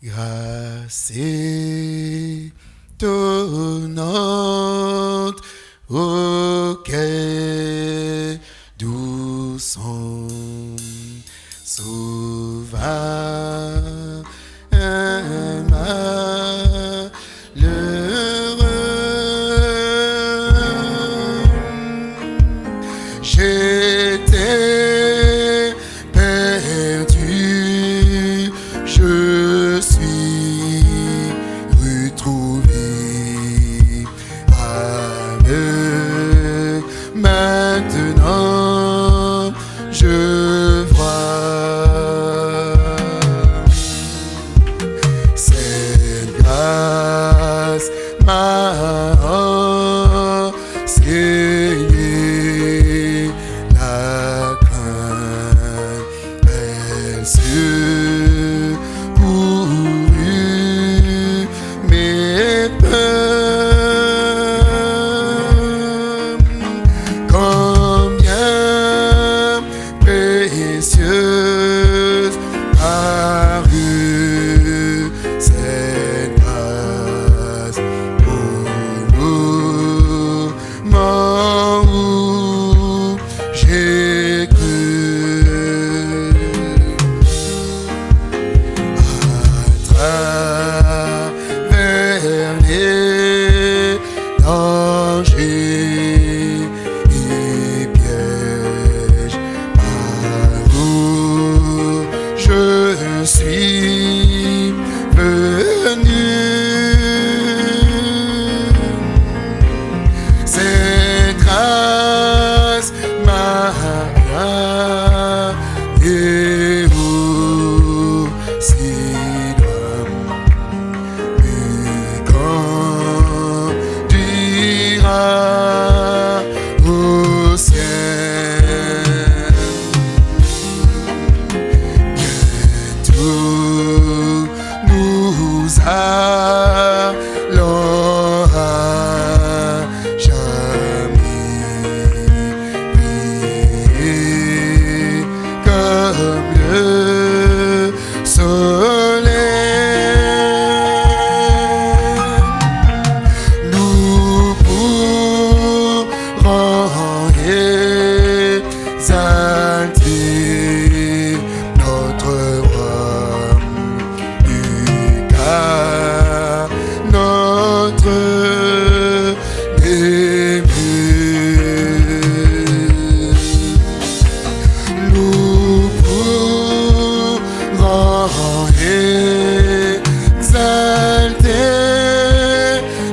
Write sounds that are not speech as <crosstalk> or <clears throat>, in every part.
Grâce étonnante auquel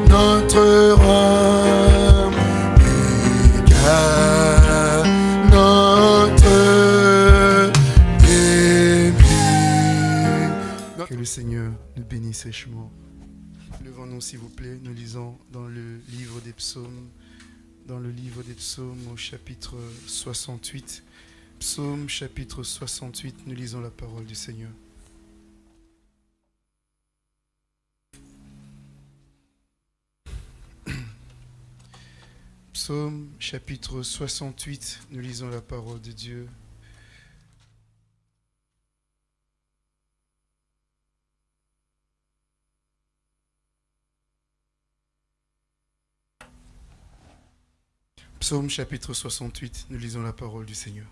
notre notre. Que le Seigneur nous bénisse. Levons-nous, s'il vous plaît. Nous lisons dans le livre des psaumes, dans le livre des psaumes au chapitre 68. Psaume chapitre 68, nous lisons la parole du Seigneur. <clears throat> Psaume chapitre 68, nous lisons la parole de Dieu. Psaume chapitre 68, nous lisons la parole du Seigneur.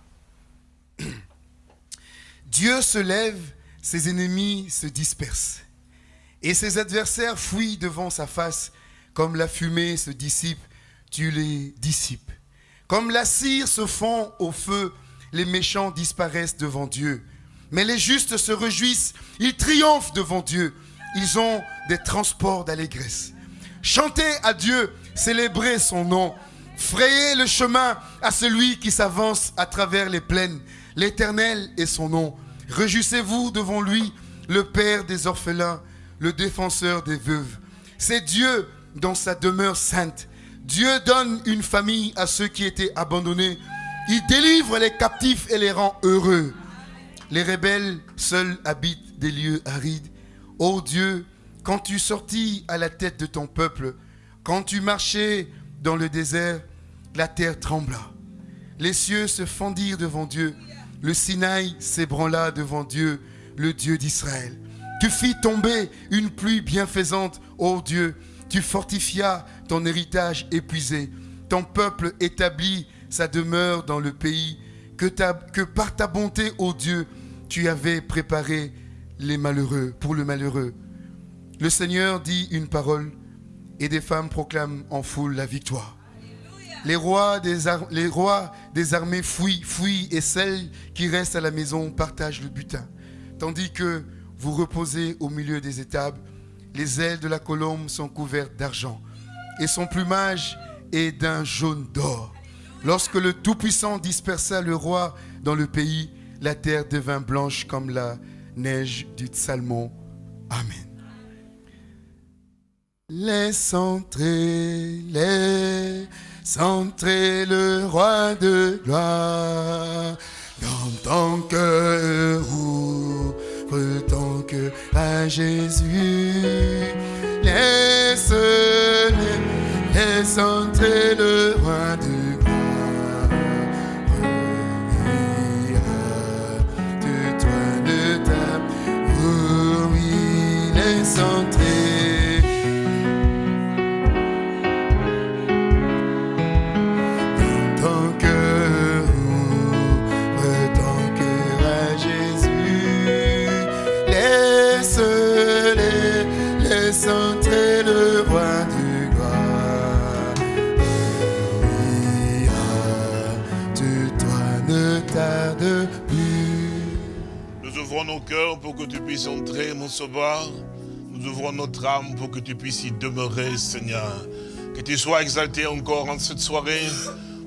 <clears throat> Dieu se lève, ses ennemis se dispersent, et ses adversaires fuient devant sa face, comme la fumée se dissipe, tu les dissipes. Comme la cire se fond au feu, les méchants disparaissent devant Dieu. Mais les justes se réjouissent, ils triomphent devant Dieu. Ils ont des transports d'allégresse. Chantez à Dieu, célébrez son nom. Frayez le chemin à celui qui s'avance à travers les plaines. L'Éternel est son nom. Réjouissez-vous devant lui, le Père des orphelins, le défenseur des veuves. C'est Dieu dans sa demeure sainte. Dieu donne une famille à ceux qui étaient abandonnés. Il délivre les captifs et les rend heureux. Les rebelles seuls habitent des lieux arides. Ô Dieu, quand tu sortis à la tête de ton peuple, quand tu marchais dans le désert, la terre trembla. Les cieux se fendirent devant Dieu. Le Sinaï s'ébranla devant Dieu, le Dieu d'Israël. Tu fis tomber une pluie bienfaisante, ô Dieu. Tu fortifias ton héritage épuisé. Ton peuple établit sa demeure dans le pays que, que par ta bonté, ô Dieu, tu avais préparé les malheureux, pour le malheureux. Le Seigneur dit une parole et des femmes proclament en foule la victoire. Les rois, des les rois des armées fuient, fuient et celles qui restent à la maison partagent le butin. Tandis que vous reposez au milieu des étables, les ailes de la colombe sont couvertes d'argent et son plumage est d'un jaune d'or. Lorsque le Tout-Puissant dispersa le roi dans le pays, la terre devint blanche comme la neige du Salmon. Amen. Laisse entrer, laisse entrer le roi de gloire dans ton cœur, ton cœur à Jésus. Laisse, laisse entrer le Nous ouvrons notre âme pour que tu puisses y demeurer, Seigneur. Que tu sois exalté encore en cette soirée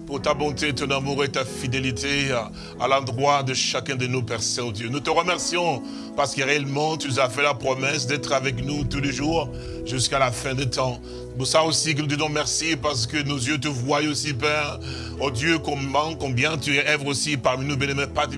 pour ta bonté, ton amour et ta fidélité à, l'endroit de chacun de nous, Père Saint-Dieu. Nous te remercions parce que réellement, tu nous as fait la promesse d'être avec nous tous les jours jusqu'à la fin des temps. Pour ça aussi que nous te disons merci parce que nos yeux te voient aussi, Père. Oh Dieu, comment, combien tu es œuvre aussi parmi nous, bénémoine Père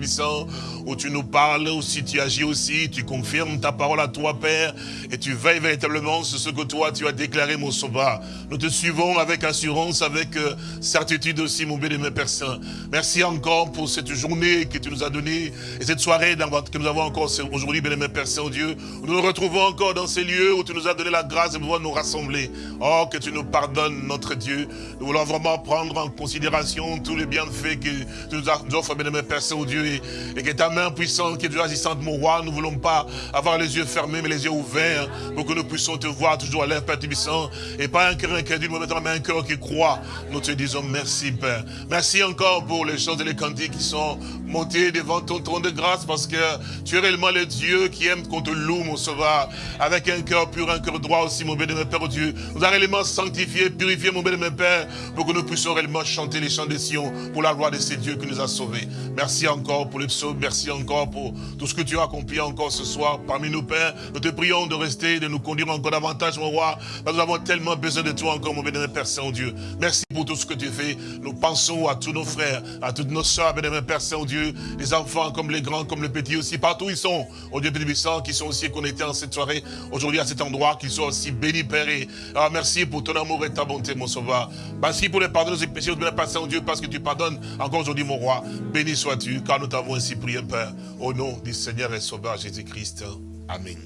où tu nous parles aussi, tu agis aussi, tu confirmes ta parole à toi, Père, et tu veilles véritablement sur ce que toi tu as déclaré, mon sauveur. Nous te suivons avec assurance, avec euh, certitude aussi, mon bénémoine Père Saint. Merci encore pour cette journée que tu nous as donnée, et cette soirée que nous avons encore aujourd'hui, bénémoine Père Saint, Dieu. Nous nous retrouvons encore dans ces lieux où tu nous as donné la grâce de pouvoir nous rassembler. Oh, que tu nous pardonnes, notre Dieu. Nous voulons vraiment prendre en considération tous les bienfaits que tu nous offres, bénémoine Père Saint-Dieu, et, et que ta main puissante, qui est toujours assistante, mon roi, nous ne voulons pas avoir les yeux fermés, mais les yeux ouverts, pour que nous puissions te voir toujours à l'air, Père Tébissant, et pas un cœur incrédule, mais un cœur qui croit. Nous te disons merci, Père. Merci encore pour les choses et les cantiques qui sont montés devant ton trône de grâce, parce que tu es réellement le Dieu qui aime qu'on te loue, mon sauveur, avec un cœur pur, un cœur droit aussi, mon bénémoine Père Dieu. Nous a réellement sanctifié, purifié, mon bénémoine Père, pour que nous puissions réellement chanter les des Sion pour la gloire de ces dieux qui nous a sauvés. Merci encore pour les psaumes, merci encore pour tout ce que tu as accompli encore ce soir parmi nous, Père. Nous te prions de rester, de nous conduire encore davantage, mon roi, nous avons tellement besoin de toi encore, mon bénémoine Père Saint-Dieu. Merci pour tout ce que tu fais. Nous pensons à tous nos frères, à toutes nos soeurs, bénémoine Père Saint-Dieu, les enfants comme les grands, comme les petits aussi, partout où ils sont, au Dieu bénéficent, qui sont aussi connectés en cette soirée, aujourd'hui à cet endroit, qu'ils soient aussi bénis, Père. Et, ah, merci pour ton amour et ta bonté, mon sauveur. Merci pour les pardons de nos péchés, bénémoine Père Saint-Dieu, parce que tu pardonnes encore aujourd'hui, mon roi. Béni sois-tu, car nous t'avons ainsi prié, Père, au nom du Seigneur et Sauveur Jésus-Christ. Amen.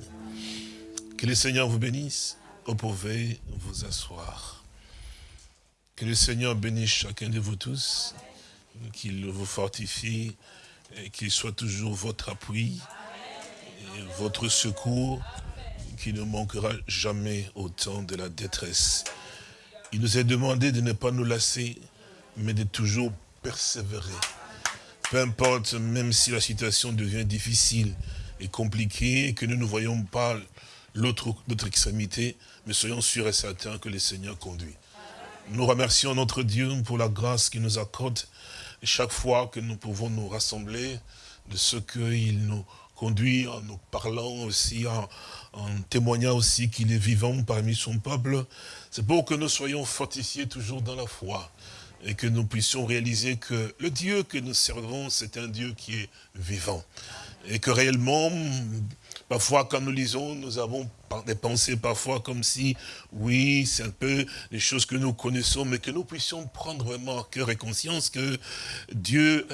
Que le Seigneur vous bénisse. Vous pouvez vous asseoir. Que le Seigneur bénisse chacun de vous tous, qu'il vous fortifie qu'il soit toujours votre appui et votre secours, qui ne manquera jamais au temps de la détresse. Il nous est demandé de ne pas nous lasser, mais de toujours persévérer. Peu importe, même si la situation devient difficile et compliquée, que nous ne voyons pas l'autre extrémité, mais soyons sûrs et certains que le Seigneur conduit. Nous remercions notre Dieu pour la grâce qu'il nous accorde chaque fois que nous pouvons nous rassembler, de ce qu'il nous conduit en nous parlant aussi, en témoignant aussi qu'il est vivant parmi son peuple. C'est pour que nous soyons fortifiés toujours dans la foi et que nous puissions réaliser que le Dieu que nous servons, c'est un Dieu qui est vivant. Et que réellement, parfois quand nous lisons, nous avons des pensées parfois comme si, oui, c'est un peu les choses que nous connaissons, mais que nous puissions prendre vraiment à cœur et conscience que Dieu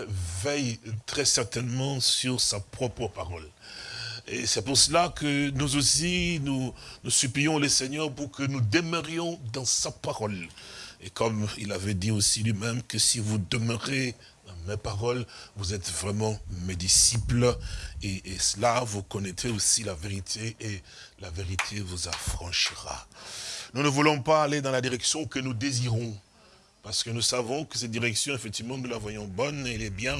veille très certainement sur sa propre parole. Et c'est pour cela que nous aussi, nous, nous supplions le Seigneur pour que nous demeurions dans sa parole. Et comme il avait dit aussi lui-même que si vous demeurez dans mes paroles, vous êtes vraiment mes disciples. Et, cela, vous connaîtrez aussi la vérité et la vérité vous affranchira. Nous ne voulons pas aller dans la direction que nous désirons. Parce que nous savons que cette direction, effectivement, nous la voyons bonne, elle est bien,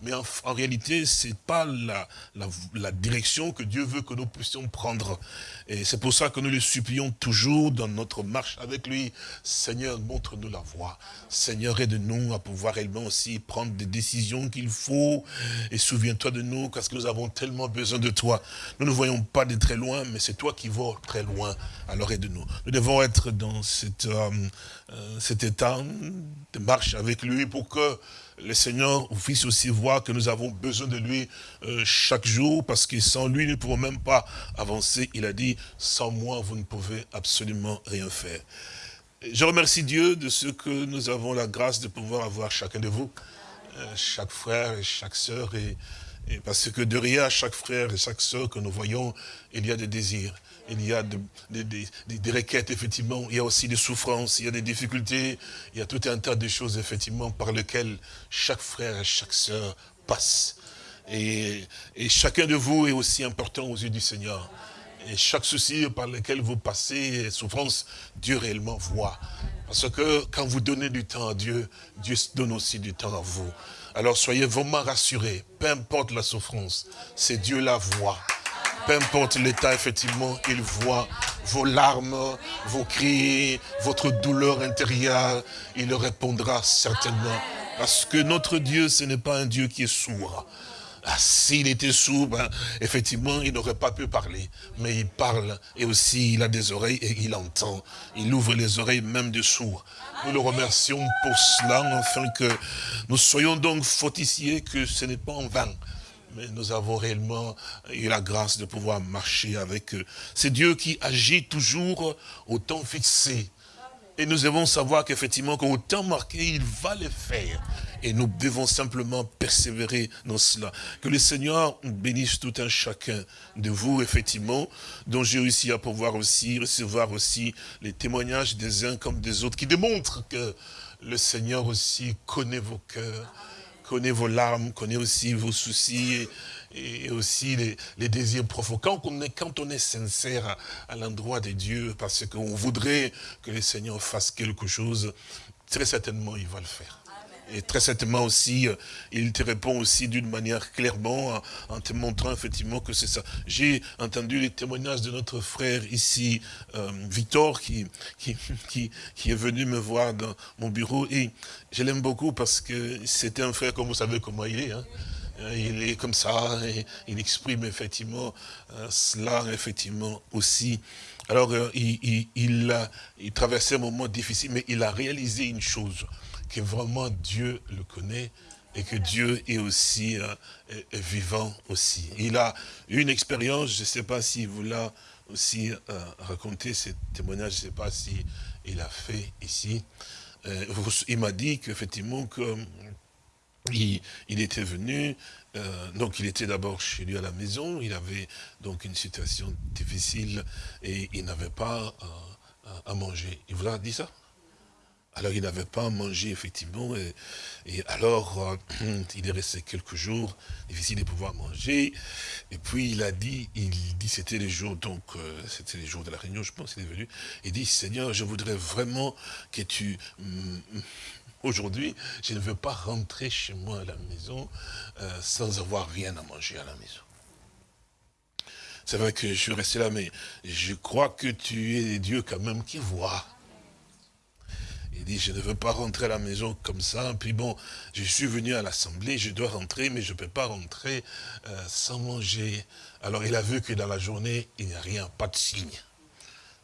mais en, réalité, ce n'est pas la, direction que Dieu veut que nous puissions prendre. Et c'est pour ça que nous le supplions toujours dans notre marche avec lui. Seigneur, montre-nous la voie. Seigneur, aide-nous à pouvoir réellement aussi prendre des décisions qu'il faut. Et souviens-toi de nous, parce que nous avons tellement besoin de toi. Nous ne voyons pas de très loin, mais c'est toi qui vas très loin. Alors aide-nous. Nous devons être dans euh, euh, cet état de marche avec lui pour que le Seigneur puisse aussi voir que nous avons besoin de lui euh, chaque jour, parce que sans lui, nous ne pouvons même pas avancer. Il a dit, sans moi, vous ne pouvez absolument rien faire. Je remercie Dieu de ce que nous avons la grâce de pouvoir avoir chacun de vous, euh, chaque frère et chaque sœur, et, et parce que derrière chaque frère et chaque sœur que nous voyons, il y a des désirs il y a des, requêtes, effectivement, il y a aussi des souffrances, il y a des difficultés, il y a tout un tas de choses, effectivement, par lesquelles chaque frère et chaque sœur passe. Et, et, chacun de vous est aussi important aux yeux du Seigneur. Et chaque souci par lequel vous passez, souffrance, Dieu réellement voit. Parce que quand vous donnez du temps à Dieu, Dieu donne aussi du temps à vous. Alors soyez vraiment rassurés, peu importe la souffrance, c'est Dieu la voit. Peu importe l'état, effectivement, il voit vos larmes, vos cris, votre douleur intérieure. Il répondra certainement. Parce que notre Dieu, ce n'est pas un Dieu qui est sourd. Ah, S'il était sourd, ben, effectivement, il n'aurait pas pu parler. Mais il parle et aussi il a des oreilles et il entend. Il ouvre les oreilles même des sourds. Nous le remercions pour cela, afin que nous soyons donc fortifiés que ce n'est pas en vain mais nous avons réellement eu la grâce de pouvoir marcher avec eux. C'est Dieu qui agit toujours au temps fixé. Et nous devons savoir qu'effectivement, qu'au temps marqué, il va le faire. Et nous devons simplement persévérer dans cela. Que le Seigneur bénisse tout un chacun de vous, effectivement, dont j'ai réussi à pouvoir aussi recevoir aussi les témoignages des uns comme des autres, qui démontrent que le Seigneur aussi connaît vos cœurs, connaît vos larmes, connaît aussi vos soucis et, aussi les, désirs profonds. Quand on est, sincère à, à l'endroit de Dieu, parce qu'on voudrait que le Seigneur fasse quelque chose, très certainement il va le faire. Et très certainement aussi, il te répond aussi d'une manière clairement, en te montrant effectivement que c'est ça. J'ai entendu les témoignages de notre frère ici, euh, Victor, qui, qui, qui, qui, est venu me voir dans mon bureau. Et je l'aime beaucoup parce que c'était un frère, comme vous savez comment il est. Hein. Il est comme ça, et il exprime effectivement euh, cela, effectivement aussi. Alors, euh, il, il, a, il traversait un moment difficile, mais il a réalisé une chose que vraiment Dieu le connaît et que Dieu est aussi euh, vivant aussi. Il a une expérience, je ne sais pas s'il vous l'a aussi euh, raconté, ce témoignage, je ne sais pas si il a fait ici. Euh, il m'a dit qu'effectivement, que, il, était venu, donc il était d'abord chez lui à la maison, il avait donc une situation difficile et il n'avait pas à manger. Il vous a dit ça? Alors il n'avait pas mangé effectivement, et, alors euh, <clears throat> il est resté quelques jours, difficile de pouvoir manger, et puis il a dit, il dit c'était les jours, donc euh, c'était les jours de la réunion, je pense, il est venu, il dit Seigneur, je voudrais vraiment que tu, mm, aujourd'hui, je ne veux pas rentrer chez moi à la maison euh, sans avoir rien à manger à la maison. C'est vrai que je suis resté là, mais je crois que tu es Dieu quand même qui voit. Il dit, je ne veux pas rentrer à la maison comme ça. Puis bon, je suis venu à l'assemblée, je dois rentrer, mais je ne peux pas rentrer euh, sans manger. Alors il a vu que dans la journée, il n'y a rien, pas de signe.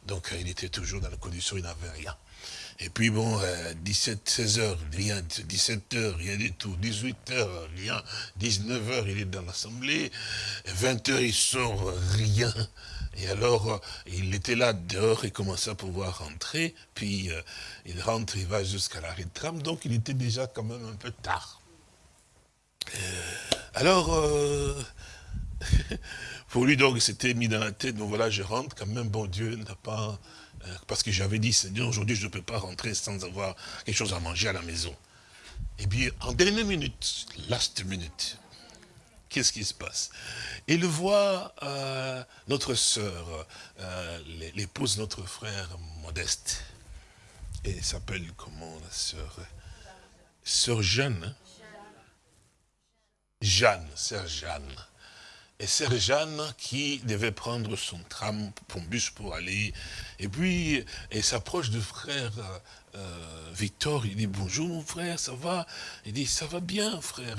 Donc euh, il était toujours dans la condition, il n'avait rien. Et puis bon, euh, 17, 16 heures, rien, 17 heures, rien du tout, 18 heures, rien, 19 heures, il est dans l'assemblée, 20 heures, il sort, rien. Et alors, euh, il était là dehors, il commençait à pouvoir rentrer, puis euh, il rentre, il va jusqu'à l'arrêt de tram, donc il était déjà quand même un peu tard. Alors, euh, <laughs> pour lui, donc, c'était mis dans la tête, donc voilà, je rentre, quand même, bon Dieu n'a pas... Parce que j'avais dit, Seigneur, aujourd'hui, je ne peux pas rentrer sans avoir quelque chose à manger à la maison. Et puis, en dernière minute, last minute, qu'est-ce qui se passe? Il voit euh, notre sœur, euh, l'épouse de notre frère Modeste. Et s'appelle comment la sœur? Sœur Jeanne. Hein? Jeanne, sœur Jeanne. Et sœur Jeanne qui devait prendre son tram, son bus pour aller. Et puis, elle s'approche du frère euh, Victor. Il dit, bonjour mon frère, ça va? Il dit, ça va bien frère.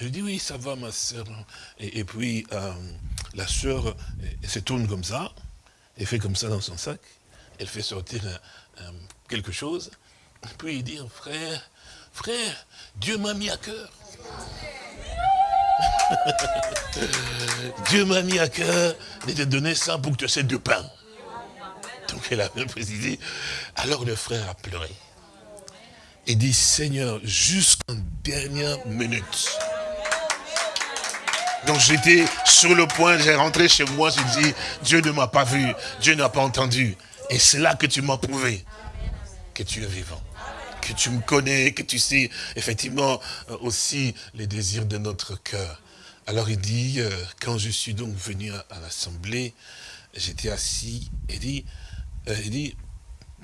Je dis, oui, ça va ma sœur. Et, puis, euh, la elle se tourne comme ça. Elle fait comme ça dans son sac. Elle fait sortir quelque chose. Et puis il dit, frère, frère, Dieu m'a mis à cœur. <laughs> Dieu m'a mis à cœur de te donner ça pour que tu aies du pain. Donc elle a bien précisé. Alors le frère a pleuré. Il dit, Seigneur, jusqu'en dernière minute. Donc j'étais sur le point, j'ai rentré chez moi, j'ai dit, Dieu ne m'a pas vu, Dieu n'a pas entendu. Et c'est là que tu m'as prouvé que tu es vivant que tu me connais, que tu sais effectivement euh, aussi les désirs de notre cœur. Alors il dit, euh, quand je suis donc venu à, l'Assemblée, j'étais assis, il dit, euh, il dit,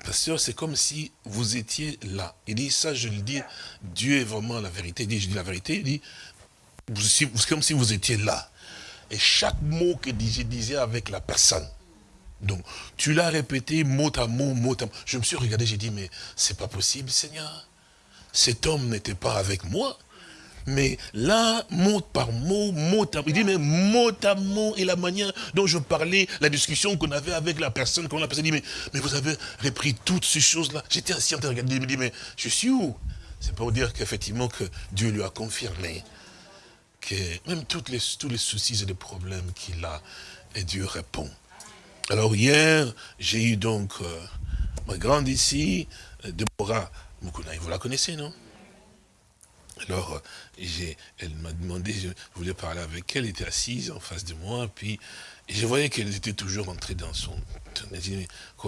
pasteur, c'est comme si vous étiez là. Il dit, ça je le dis, Dieu est vraiment la vérité. Il dit, je dis la vérité, il dit, c'est comme si vous étiez là. Et chaque mot que je disais avec la personne, donc, tu l'as répété mot à mot, mot à mot. Je me suis regardé, j'ai dit, mais c'est pas possible, Seigneur. Cet homme n'était pas avec moi. Mais là, mot par mot, mot à mot, il dit, mais mot à mot, et la manière dont je parlais, la discussion qu'on avait avec la personne, qu'on a passé, dit, mais, vous avez repris toutes ces choses-là. J'étais assis en train de regarder, il me dit, mais je suis où? C'est pour dire qu'effectivement, que Dieu lui a confirmé que même tous les soucis et les problèmes qu'il a, et Dieu répond. Alors hier, j'ai eu donc euh, ma grande ici, euh, Deborah Moukouna, vous la connaissez, non? Alors, euh, elle m'a demandé, je voulais parler avec elle, elle était assise en face de moi, puis je voyais qu'elle était toujours entrée dans son...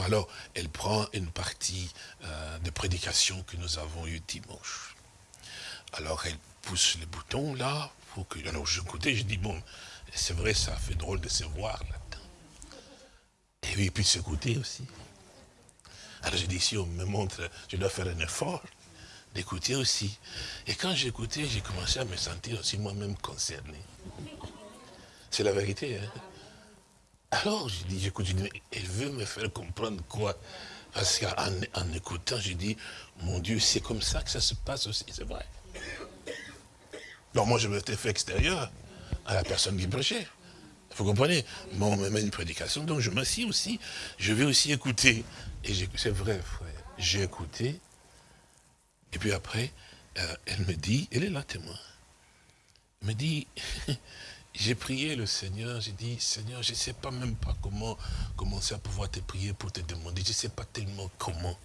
Alors, elle prend une partie de prédication que nous avons eue dimanche. Alors, elle pousse le bouton là, pour que... Alors, je écoutais, je dis, bon, c'est vrai, ça fait drôle de se voir là. Et puis, s'écouter aussi. Alors j'ai dit, si on me montre, je dois faire un effort d'écouter aussi. Et quand j'écoutais, j'ai commencé à me sentir aussi moi-même concerné. C'est la vérité. Hein? Alors j'ai dit, j'écoute, elle veut me faire comprendre quoi? Parce qu'en en écoutant, j'ai dit, mon Dieu, c'est comme ça que ça se passe aussi, c'est vrai. Donc moi, je me fait extérieur à la personne qui prêchait. Vous comprenez? Bon, on me met une prédication, donc je m'assieds aussi. Je vais aussi écouter. Et c'est vrai, frère. J'ai écouté. Et puis après, euh, elle me dit, elle est là, témoin. Elle me dit, <laughs> j'ai prié le Seigneur, j'ai dit, Seigneur, je ne sais pas même pas comment commencer à pouvoir te prier pour te demander. Je ne sais pas tellement comment.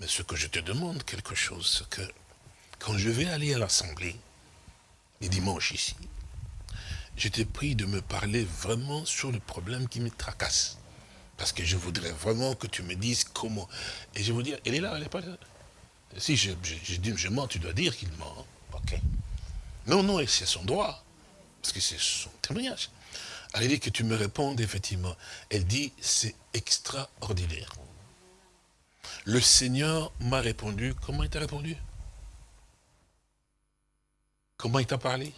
Mais ce que je te demande, quelque chose, c'est que quand je vais aller à l'Assemblée, les dimanches ici, je t'ai pris de me parler vraiment sur le problème qui me tracasse. Parce que je voudrais vraiment que tu me dises comment. Et je vous dire, elle est là, elle n'est pas là. Si je, dis je mens, tu dois dire qu'il ment. Hein. Ok. Non, non, c'est son droit. Parce que c'est son témoignage. Elle dit que tu me répondes, effectivement. Elle dit, c'est extraordinaire. Le Seigneur m'a répondu. Comment il t'a répondu? Comment il t'a parlé?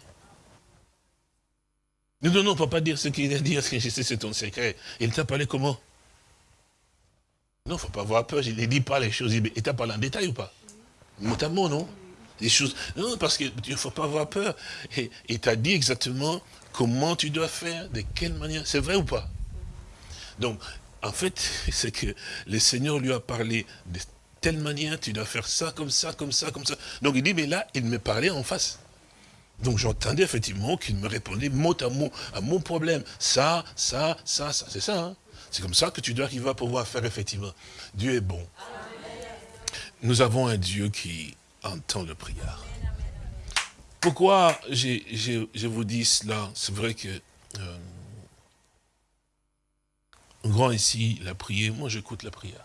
Non, non, non, on ne peut pas dire ce qu'il a dit, parce que je sais, c'est ton secret. Il t'a parlé comment? Non, il ne faut pas avoir peur, il ne dit pas les choses. Il t'a parlé en détail ou pas? Notamment, non Les choses. Non, parce qu'il ne faut pas avoir peur. Et il t'a dit exactement comment tu dois faire, de quelle manière. C'est vrai ou pas Donc, en fait, <laughs> c'est que le Seigneur lui a parlé de telle manière, tu dois faire ça, comme ça, comme ça, comme ça. Donc il dit, mais là, il me parlait en face. Donc j'entendais effectivement qu'il me répondait mot à mot à mon problème. Ça, ça, ça, ça. C'est ça. Hein. C'est comme ça que tu dois arriver à pouvoir faire effectivement. Dieu est bon. Nous avons un Dieu qui entend le prière. Pourquoi je vous dis cela? C'est vrai que euh, grand ici, il a prié, moi j'écoute la prière.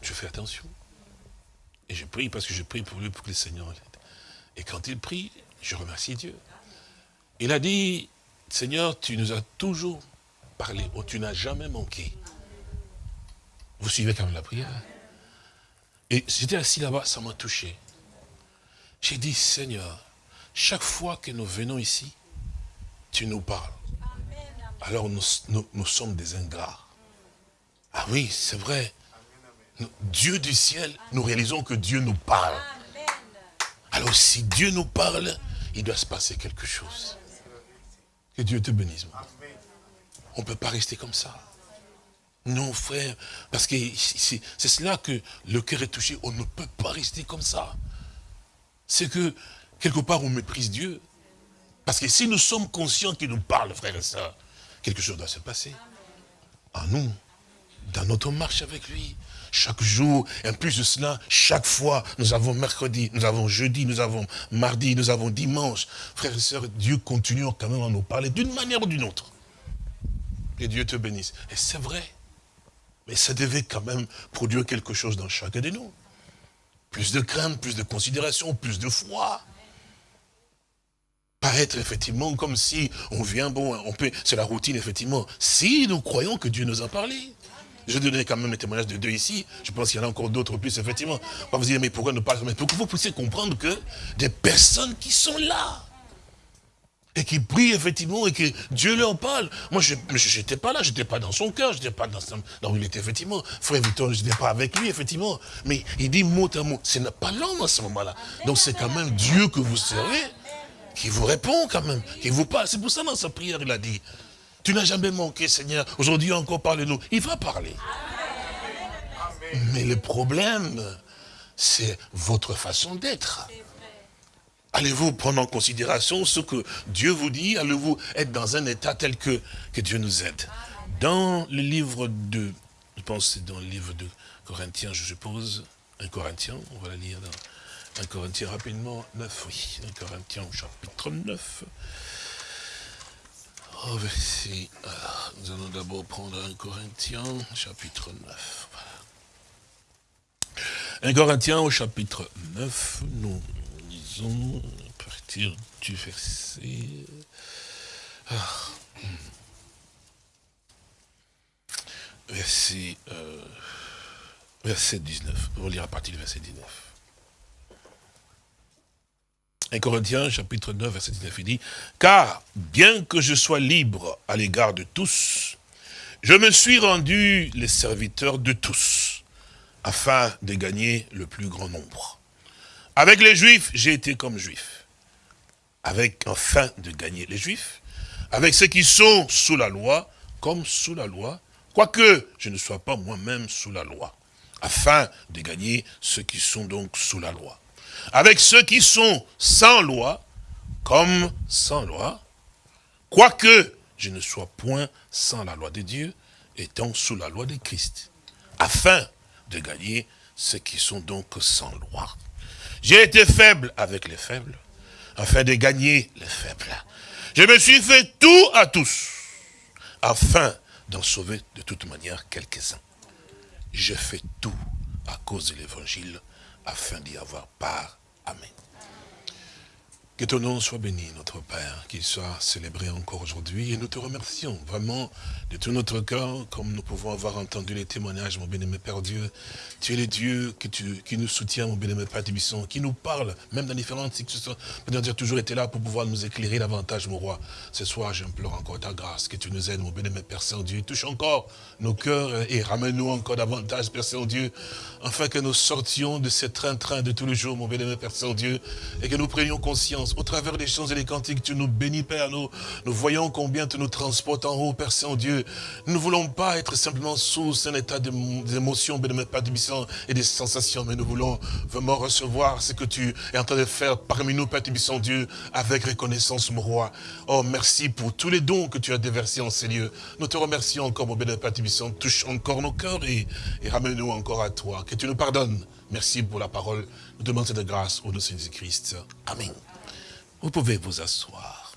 Je fais attention. Et je prie parce que je prie pour lui, pour que le Seigneur l'aide. Et quand il prie, je remercie Dieu. Il a dit, Seigneur, tu nous as toujours parlé, oh, tu n'as jamais manqué. Vous suivez quand même la prière? Et j'étais assis là-bas, ça m'a touché. J'ai dit, Seigneur, chaque fois que nous venons ici, tu nous parles. Alors nous, nous sommes des ingrats. Ah oui, c'est vrai. Dieu du ciel, nous réalisons que Dieu nous parle. Alors si Dieu nous parle, il doit se passer quelque chose. Que Dieu te bénisse. On ne peut pas rester comme ça. Non, frère, parce que c'est cela que le cœur est touché. On ne peut pas rester comme ça. C'est que, quelque part, on méprise Dieu. Parce que si nous sommes conscients qu'il nous parle, frère et soeur, quelque chose doit se passer. En nous, dans notre marche avec lui, chaque jour, en plus de cela, chaque fois, nous avons mercredi, nous avons jeudi, nous avons mardi, nous avons dimanche. Frères et sœurs, Dieu continue quand même à nous parler d'une manière ou d'une autre. Et Dieu te bénisse. Et c'est vrai. Mais ça devait quand même produire quelque chose dans chacun de nous. Plus de crainte, plus de considération, plus de foi. Paraître effectivement comme si on vient, bon, on peut, c'est la routine effectivement. Si nous croyons que Dieu nous a parlé. Je donner quand même le témoignage de deux ici. Je pense qu'il y en a encore d'autres plus, effectivement. Va vous dire, mais pourquoi ne pas Mais pour que vous puissiez comprendre que des personnes qui sont là, et qui prient effectivement, et que Dieu leur parle. Moi, je n'étais pas là, je n'étais pas dans son cœur, je n'étais pas dans, dans où il était, effectivement. Frère Victor, je n'étais pas avec lui, effectivement. Mais il dit mot à mot, ce n'est pas l'homme à ce moment-là. Donc c'est quand même Dieu que vous servez, qui vous répond quand même, qui vous parle. C'est pour ça, dans sa prière, il a dit, tu n'as jamais manqué, Seigneur. Aujourd'hui encore, parle-nous. Il va parler. Mais le problème, c'est votre façon d'être. Allez-vous prendre en considération ce que Dieu vous dit? Allez-vous être dans un état tel que, que Dieu nous aide? Dans le livre de, je pense c'est dans le livre de Corinthiens, je suppose, un Corinthien, on va la lire dans un Corinthien rapidement, 9, oui, un Corinthien au chapitre 9. Oh, nous allons d'abord prendre un Corinthien, chapitre 9. Un Corinthien au chapitre 9, nous à partir du verset... Ah. Verset, euh, verset 19. On va lire à partir du verset 19. 1 Corinthiens, chapitre 9, verset 19, il dit, « Car, bien que je sois libre à l'égard de tous, je me suis rendu les serviteurs de tous, afin de gagner le plus grand nombre. Avec les Juifs, j'ai été comme Juif, avec, afin de gagner les Juifs, avec ceux qui sont sous la loi, comme sous la loi, quoique je ne sois pas moi-même sous la loi, afin de gagner ceux qui sont donc sous la loi. Avec ceux qui sont sans loi, comme sans loi, quoique je ne sois point sans la loi de Dieu, étant sous la loi de Christ, afin de gagner ceux qui sont donc sans loi. J'ai été faible avec les faibles, afin de gagner les faibles. Je me suis fait tout à tous, afin d'en sauver de toute manière quelques-uns. Je fais tout à cause de l'évangile, afin d'y avoir part. Amen. Que ton nom soit béni, notre Père, qu'il soit célébré encore aujourd'hui. Et nous te remercions vraiment de tout notre cœur, comme nous pouvons avoir entendu les témoignages, mon bien-aimé Père Dieu. Tu es le Dieu qui nous soutient, mon bien-aimé Père Tibisson, qui nous parle, même dans différentes situations. Tu as toujours été là pour pouvoir nous éclairer davantage, mon roi. Ce soir, j'implore encore ta grâce, que tu nous aides, mon bien-aimé Père Saint-Dieu. Touche encore nos cœurs et ramène-nous encore davantage, Père Saint-Dieu, afin que nous sortions de ce train-train de tous les jours, mon bien-aimé Père Saint-Dieu, et que nous prenions conscience au travers des chants et des cantiques, tu nous bénis, Père. Nous, nous voyons combien tu nous transportes en haut, Père Saint-Dieu. Nous ne voulons pas être simplement sous un état d'émotion, pas de et des sensations, mais nous voulons vraiment recevoir ce que tu es en train de faire parmi nous, Père Saint-Dieu, avec reconnaissance, mon roi. Oh, merci pour tous les dons que tu as déversés en ces lieux. Nous te remercions encore, mon bénémoine Père Touche encore nos cœurs et, et ramène-nous encore à toi. Que tu nous pardonnes. Merci pour la parole. Nous demandons de grâce au nom de Jésus-Christ. Amen. Vous pouvez vous asseoir.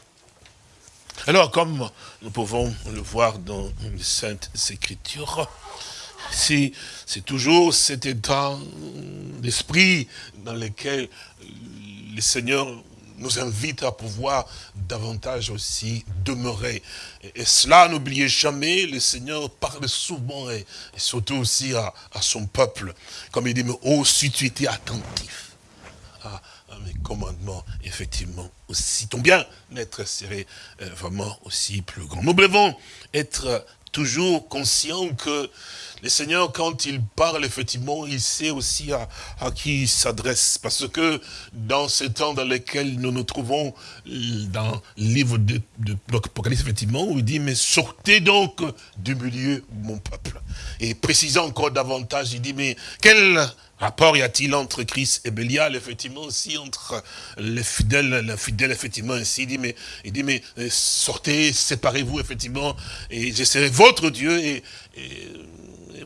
Alors, comme nous pouvons le voir dans les Saintes Écritures, c'est toujours cet état d'esprit dans lequel le Seigneur nous invite à pouvoir davantage aussi demeurer. Et, cela, n'oubliez jamais, le Seigneur parle souvent et, surtout aussi à, son peuple. Comme il dit, mais oh, si tu étais attentif mes commandements, effectivement, aussi ton bien-être serait euh, vraiment aussi plus grand. Nous devons être toujours conscients que le Seigneur, quand il parle, effectivement, il sait aussi à, qui il s'adresse. Parce que dans ces temps dans lesquels nous nous trouvons, dans le livre de, de l'Apocalypse, effectivement, où il dit, mais sortez donc du milieu, mon peuple. Et précisant encore davantage, il dit, mais quel rapport y a-t-il entre Christ et Bélial, effectivement, aussi entre les fidèles, les fidèles, effectivement, ainsi, il dit, mais, il dit, mais euh, sortez, séparez-vous, effectivement, et je serai votre Dieu, et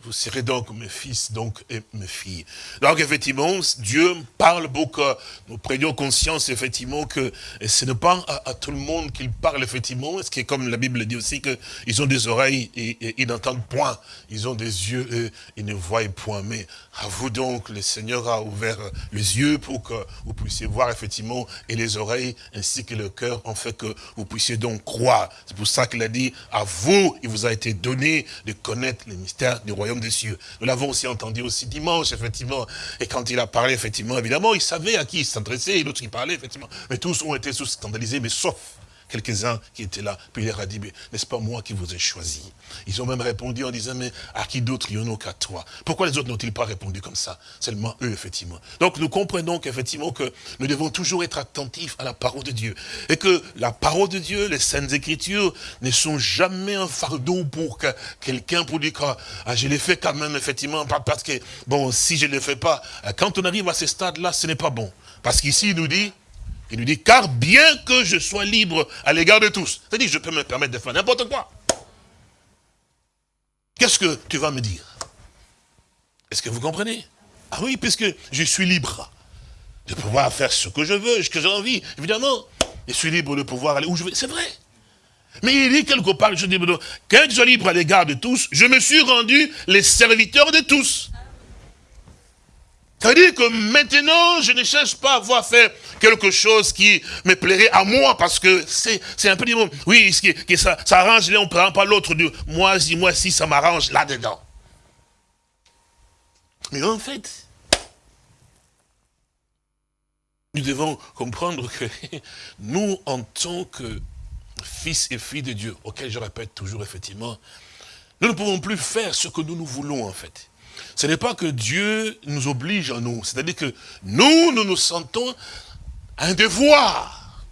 vous serez donc mes fils donc et mes filles. Donc effectivement, Dieu parle beaucoup. Nous prenions conscience effectivement que ce n'est pas à, tout le monde qu'il parle effectivement. Ce qui est comme la Bible dit aussi qu'ils ont des oreilles et, ils n'entendent point. Ils ont des yeux et ils ne voient point. Mais à vous donc, le Seigneur a ouvert les yeux pour que vous puissiez voir effectivement et les oreilles ainsi que le cœur en fait que vous puissiez donc croire. C'est pour ça qu'il a dit à vous, il vous a été donné de connaître les mystères du royaume des cieux. Nous l'avons aussi entendu aussi dimanche, effectivement. Et quand il a parlé, effectivement, évidemment, il savait à qui il s'adressait, et l'autre qui parlait, effectivement. Mais tous ont été scandalisés, mais sauf quelques-uns qui étaient là. Puis il leur a dit, n'est-ce pas moi qui vous ai choisi? Ils ont même répondu en disant, mais à qui d'autre? Y en a qu'à toi Pourquoi les autres n'ont-ils pas répondu comme ça? Seulement eux, effectivement. Donc nous comprenons qu'effectivement que nous devons toujours être attentifs à la parole de Dieu. Et que la parole de Dieu, les saintes écritures, ne sont jamais un fardeau pour que quelqu'un pour dire, ah, je l'ai fait quand même, effectivement, parce que, bon, si je ne le fais pas, quand on arrive à ce stade-là, ce n'est pas bon. Parce qu'ici, il nous dit, il lui dit, car bien que je sois libre à l'égard de tous, c'est-à-dire je peux me permettre de faire n'importe quoi. Qu'est-ce que tu vas me dire? Est-ce que vous comprenez? Ah oui, puisque je suis libre de pouvoir faire ce que je veux, ce que j'ai envie. Évidemment, je suis libre de pouvoir aller où je veux. C'est vrai. Mais il dit quelque part, je dis, quand je suis libre à l'égard de tous, je me suis rendu les serviteurs de tous. Ça veut dire que maintenant, je ne cherche pas à voir faire quelque chose qui me plairait à moi, parce que c'est un peu du monde. Oui, que ça, ça arrange, on ne prend pas l'autre. Moi, si, moi, si, ça m'arrange là-dedans. Mais en fait, nous devons comprendre que <laughs> nous, en tant que fils et filles de Dieu, auquel je répète toujours effectivement, nous ne pouvons plus faire ce que nous nous voulons en fait. Ce n'est pas que Dieu nous oblige à nous. C'est-à-dire que nous, nous nous sentons un devoir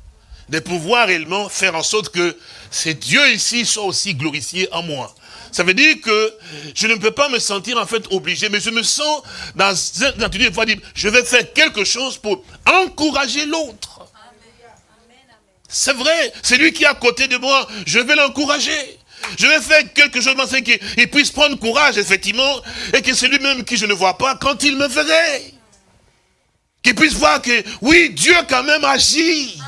de pouvoir réellement faire en sorte que ces dieux ici soient aussi glorifiés en moi. Ça veut dire que je ne peux pas me sentir en fait obligé, mais je me sens dans un attitude de dire, je vais faire quelque chose pour encourager l'autre. C'est vrai, c'est lui qui est à côté de moi, je vais l'encourager. Je vais faire quelque chose pour qu'il puisse prendre courage, effectivement, et que c'est lui-même qui je ne vois pas quand il me verrait. Qu'il puisse voir que, oui, Dieu quand même agit.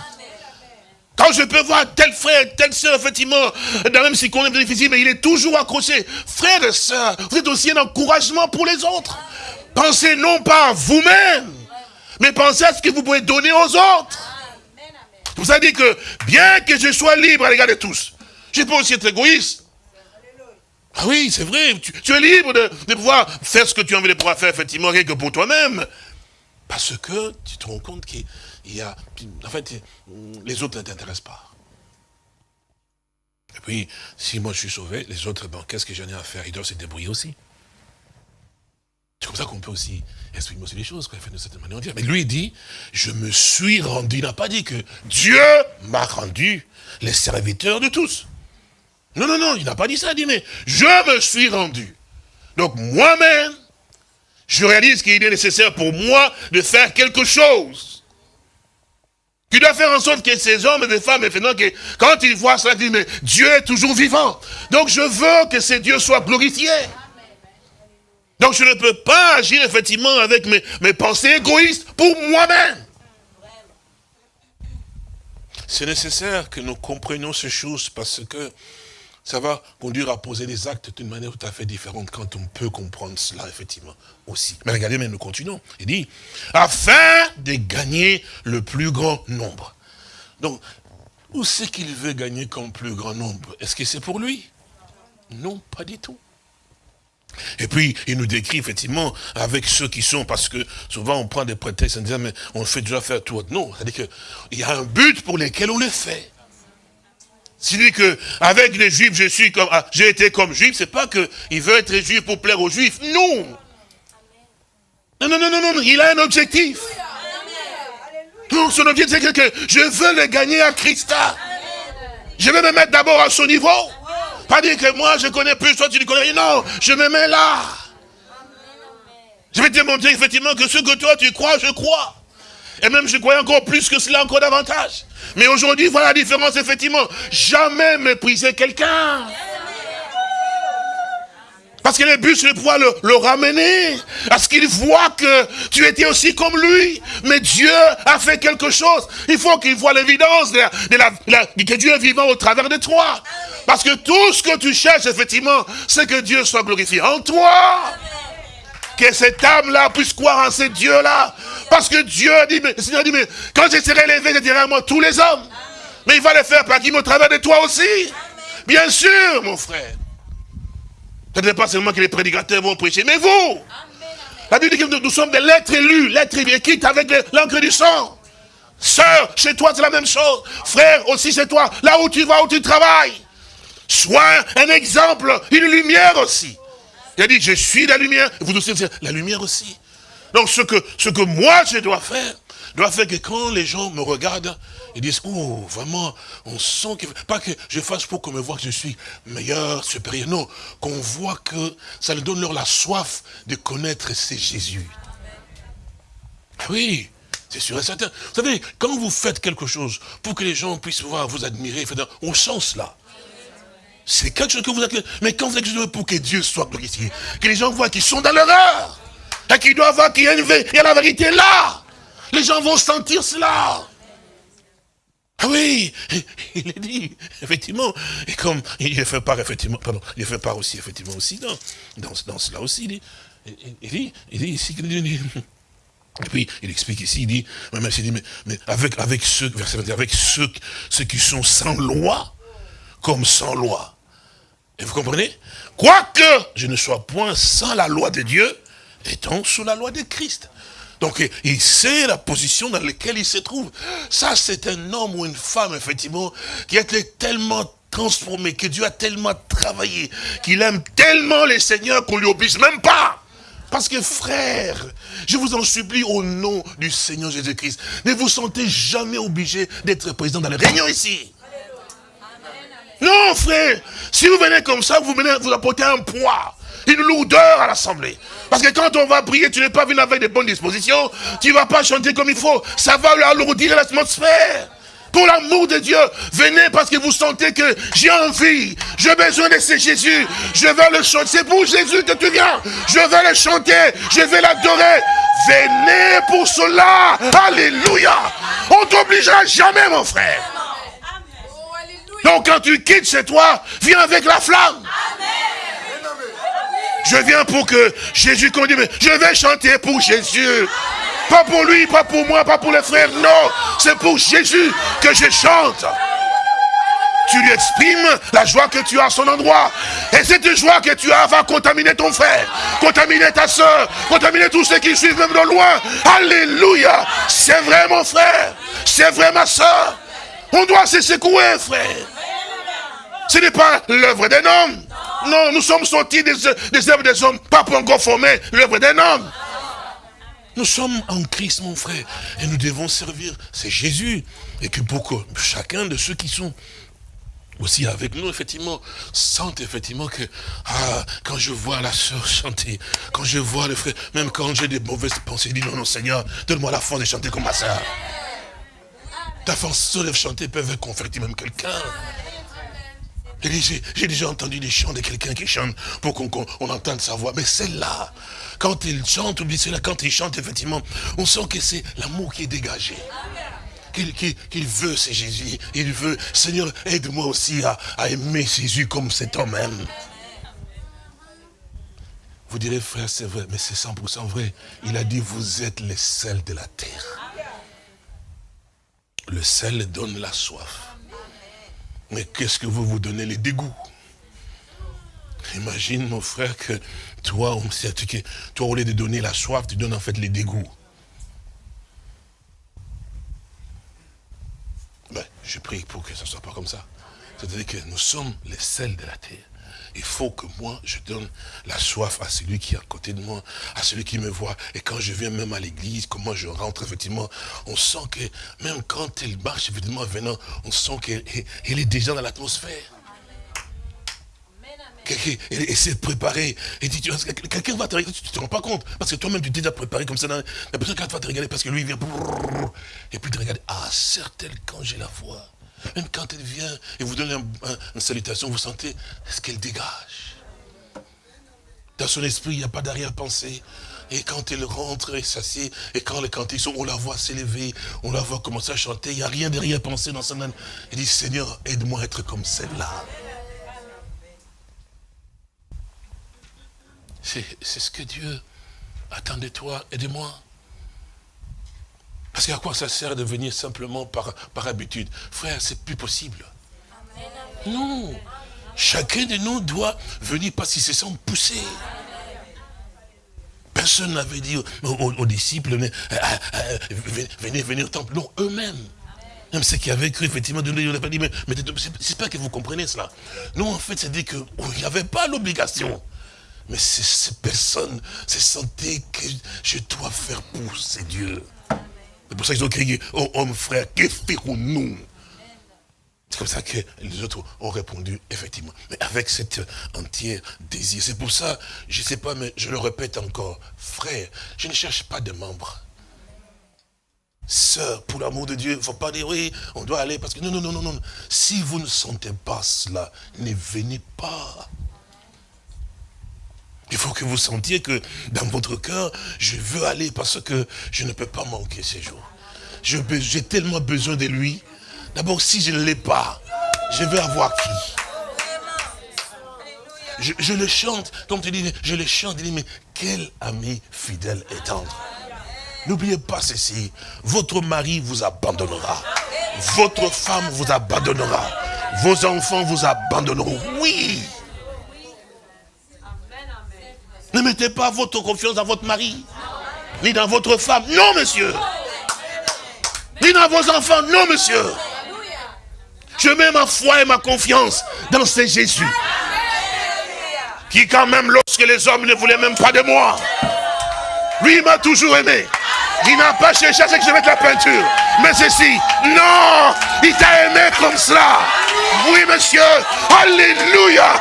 Quand je peux voir tel frère, telle soeur, effectivement, dans même circonstance difficile, mais il est toujours accroché. Frère et soeur, vous êtes aussi un encouragement pour les autres. Pensez non pas à vous-même, mais pensez à ce que vous pouvez donner aux autres. Vous avez dit que, bien que je sois libre à l'égard de tous, tu peux aussi être égoïste. Ah oui, c'est vrai, tu, es libre de, pouvoir faire ce que tu as envie de pouvoir faire, effectivement, rien que pour toi-même. Parce que tu te rends compte qu'il y a... En fait, les autres ne t'intéressent pas. Et puis, si moi je suis sauvé, les autres, bon, qu'est-ce que j'en ai à faire? Ils doivent se débrouiller aussi. C'est comme ça qu'on peut aussi exprimer aussi les choses, de. Mais lui, il dit, je me suis rendu. Il n'a pas dit que Dieu m'a rendu les serviteurs de tous. Non, non, non, il n'a pas dit ça, il dit, mais je me suis rendu. Donc moi-même, je réalise qu'il est nécessaire pour moi de faire quelque chose. Tu dois faire en sorte que ces hommes et ces femmes, maintenant, que quand ils voient cela, ils disent, mais Dieu est toujours vivant. Donc je veux que ces dieux soient glorifiés. Donc je ne peux pas agir effectivement avec mes, mes pensées égoïstes pour moi-même. c'est nécessaire que nous comprenions ces choses parce que ça va conduire à poser des actes d'une manière tout à fait différente quand on peut comprendre cela, effectivement, aussi. Mais regardez, mais nous continuons. Il dit, afin de gagner le plus grand nombre. Donc, où c'est qu'il veut gagner comme plus grand nombre? Est-ce que c'est pour lui? Non, pas du tout. Et puis, il nous décrit effectivement avec ceux qui sont, parce que souvent on prend des prétextes en disant, mais on fait déjà faire tout. Non, c'est-à-dire qu'il y a un but pour lequel on le fait. S'il dit que avec les juifs, je suis comme, ah, j'ai été comme juif, c'est pas qu'il veut être juif pour plaire aux juifs. Non. Non, non, non, non, non, il a un objectif. Non, son objectif, c'est que je veux le gagner à Christa. Je vais me mettre d'abord à son niveau. Pas dire que moi je connais plus, toi tu ne connais rien. Non, je me mets là. Je vais te montrer effectivement que ce que toi tu crois, je crois. Et même je crois encore plus que cela, encore davantage. Mais aujourd'hui, voilà la différence, effectivement. Jamais mépriser quelqu'un. Parce que le but, c'est de pouvoir le, ramener. À ce qu'il voit que tu étais aussi comme lui. Mais Dieu a fait quelque chose. Il faut qu'il voit l'évidence de, que Dieu est vivant au travers de toi. Parce que tout ce que tu cherches, effectivement, c'est que Dieu soit glorifié en toi. Que cette âme-là puisse croire en ce Dieu-là. Parce que Dieu dit, mais, le Seigneur dit, mais quand je serai élevé, je dirai moi tous les hommes. Mais il va le faire par au travers de toi aussi. Bien sûr, mon frère. Ce n'est pas seulement que les prédicateurs vont prêcher, mais vous. La Bible dit que nous, sommes des lettres élues, lettres écrites avec l'encre du sang. Sœur, chez toi c'est la même chose. Frère, aussi chez toi, là où tu vas, où tu travailles. Sois un exemple, une lumière aussi. Il a dit, je suis la lumière. Vous aussi, la lumière aussi. Donc ce que, ce que moi je dois faire, doit faire que quand les gens me regardent, ils disent, oh, vraiment, on sent que, pas que je fasse pour qu'on me voit que je suis meilleur, supérieur, non, qu'on voit que ça leur donne leur la soif de connaître c'est Jésus. Ah oui, c'est sûr et certain. Vous savez, quand vous faites quelque chose pour que les gens puissent voir, vous admirer, on sent cela. C'est quelque chose que vous êtes... Mais quand vous chose pour que Dieu soit glorifié, que les gens voient qu'ils sont dans l'erreur, qu'ils doivent voir qu'il y a, une, il y a la vérité là, les gens vont sentir cela. Ah oui, <laughs> il est dit, effectivement, et comme il fait part, effectivement, pardon, il fait part aussi, effectivement, aussi, dans, dans, cela aussi, il dit, il dit, il dit ici, <laughs> et puis, il explique ici, il dit, mais, mais, avec, avec ceux, avec ceux, ceux qui sont sans loi, comme sans loi. Et vous comprenez? Quoique je ne sois point sans la loi de Dieu, étant sous la loi de Christ. Donc, il sait la position dans laquelle il se trouve. Ça, c'est un homme ou une femme, effectivement, qui a été tellement transformé, que Dieu a tellement travaillé, qu'il aime tellement les seigneurs qu'on lui oblige même pas. Parce que frère, je vous en supplie au nom du Seigneur Jésus-Christ, ne vous sentez jamais obligé d'être président dans les réunions ici. Non, frère, si vous venez comme ça, vous venez vous un poids, une lourdeur à l'assemblée. Parce que quand on va prier, tu n'es pas venu avec de bonnes dispositions, tu ne vas pas chanter comme il faut, ça va alourdir l'atmosphère. Pour l'amour de Dieu, venez parce que vous sentez que j'ai envie, j'ai besoin de ce Jésus, je veux le chanter. C'est pour Jésus que tu viens, je veux le chanter, je vais l'adorer. Venez pour cela, alléluia. On t'obligera jamais, mon frère. Donc quand tu quittes chez toi, viens avec la flamme. Je viens pour que Jésus continue. Je vais chanter pour Jésus. Pas pour lui, pas pour moi, pas pour les frères. Non, c'est pour Jésus que je chante. Tu lui exprimes la joie que tu as à son endroit. Et cette joie que tu as va contaminer ton frère, contaminer ta soeur, contaminer tous ceux qui suivent même de loin. Alléluia. C'est vrai mon frère. C'est vrai ma soeur. On doit se secouer frère. Ce n'est pas l'œuvre d'un homme. Non, nous sommes sortis des, œuvres des hommes, pas pour encore former l'œuvre d'un homme. Nous sommes en Christ, mon frère, et nous devons servir. C'est Jésus. Et que pour que chacun de ceux qui sont aussi avec nous, effectivement, sentent effectivement que, ah, quand je vois la soeur chanter, quand je vois le frère, même quand j'ai des mauvaises pensées, dis non, non, Seigneur, donne-moi la force de chanter comme ma soeur. Ta force de chanter peut convertir même quelqu'un. J'ai déjà entendu des chants de quelqu'un qui chante pour qu'on entende sa voix. Mais celle-là, quand il chante, ou bien là, quand il chante, effectivement, on sent que c'est l'amour qui est dégagé. qu'il veut, c'est Jésus. Il veut, Seigneur, aide-moi aussi à, aimer Jésus comme cet homme même. Vous direz, frère, c'est vrai, mais c'est 100% vrai. Il a dit, vous êtes les sels de la terre. Le sel donne la soif. Mais qu'est-ce que vous vous donnez les dégoûts? Imagine, mon frère, que toi, toi, au lieu de donner la soif, tu donnes en fait les dégoûts. Ben, je prie pour que ce ne soit pas comme ça. C'est-à-dire que nous sommes les sels de la terre il faut que moi, je donne la soif à celui qui est à côté de moi, à celui qui me voit. Et quand je viens même à l'église, comment je rentre, effectivement, on sent que, même quand elle marche, effectivement, venant, on sent qu'elle est déjà dans l'atmosphère. Et s'est préparé. Et dit, quelqu'un va te regarder, tu ne te rends pas compte. Parce que toi-même, tu t'es déjà préparé comme ça. La personne va te regarder parce que lui, il vient. Et puis te regarder. Ah, certes, quand j'ai la voix. Même quand elle vient et vous donne une salutation, vous sentez ce qu'elle dégage. Dans son esprit, il n'y a pas d'arrière-pensée. Et quand elle rentre et s'assied, et quand les cantiques sont, on la voit s'élever, on la voit commencer à chanter, il n'y a rien d'arrière-pensée dans son âme. Elle dit, Seigneur, aide-moi à être comme celle-là. C'est ce que Dieu attend de toi et de moi. Parce qu'à quoi ça sert de venir simplement par, par habitude? Frère, c'est plus possible. Non. Chacun de nous doit venir parce qu'il se sent poussé. Personne n'avait dit aux, disciples, euh, euh, venez, venez au temple. Non, eux-mêmes. Même ceux qui avaient cru, effectivement, de n'ont pas dit, mais, mais c'est pas que vous comprenez cela. Non, en fait, c'est dit qu'il n'y avait pas l'obligation. Mais ces personnes se sentaient que je dois faire pousser Dieu. C'est pour ça qu'ils ont crié, oh homme frère, que ferons-nous C'est comme ça que les autres ont répondu, effectivement. Mais avec cet entier désir. C'est pour ça, je ne sais pas, mais je le répète encore. Frère, je ne cherche pas de membres. Sœur, pour l'amour de Dieu, il ne faut pas dire, oui, on doit aller, parce que non, non, non, non, non. Si vous ne sentez pas cela, ne venez pas. Il faut que vous sentiez que dans votre cœur, je veux aller parce que je ne peux pas manquer ces jours. J'ai tellement besoin de lui. D'abord, si je ne l'ai pas, je vais avoir qui? Je, le chante, comme tu dis, je le chante, dis, mais quel ami fidèle et tendre. N'oubliez pas ceci, votre mari vous abandonnera. Votre femme vous abandonnera. Vos enfants vous abandonneront. Oui, ne mettez pas votre confiance dans votre mari, ni dans votre femme. Non, monsieur. Ni dans vos enfants. Non, monsieur. Je mets ma foi et ma confiance dans ce Jésus. Qui quand même, lorsque les hommes ne voulaient même pas de moi, lui m'a toujours aimé. Il n'a pas cherché à ce que je mette la peinture. Mais ceci, non, il t'a aimé comme cela. Oui, monsieur. Alléluia.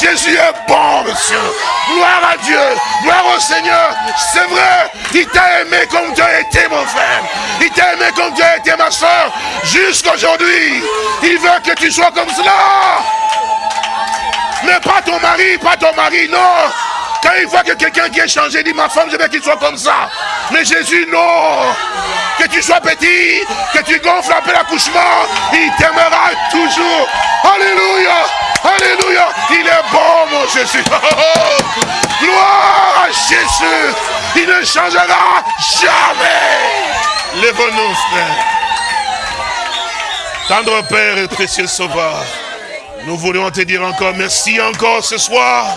Jésus est bon, monsieur. Gloire à Dieu. Gloire au Seigneur. C'est vrai. Il t'a aimé comme tu as été, mon frère. Il t'a aimé comme as été, ma soeur. Jusqu'aujourd'hui. Il veut que tu sois comme cela. Mais pas ton mari, pas ton mari, non. Quand il voit que quelqu'un qui est changé, il dit ma femme, je veux qu'il soit comme ça. Mais Jésus, non. Que tu sois petit, que tu gonfles peu l'accouchement, il t'aimera toujours. Alléluia. Alléluia. Il est bon, mon Jésus. Gloire à Jésus. Il ne changera jamais. Lève-nous, frère. Tendre Père et précieux Sauveur, nous voulons te dire encore merci encore ce soir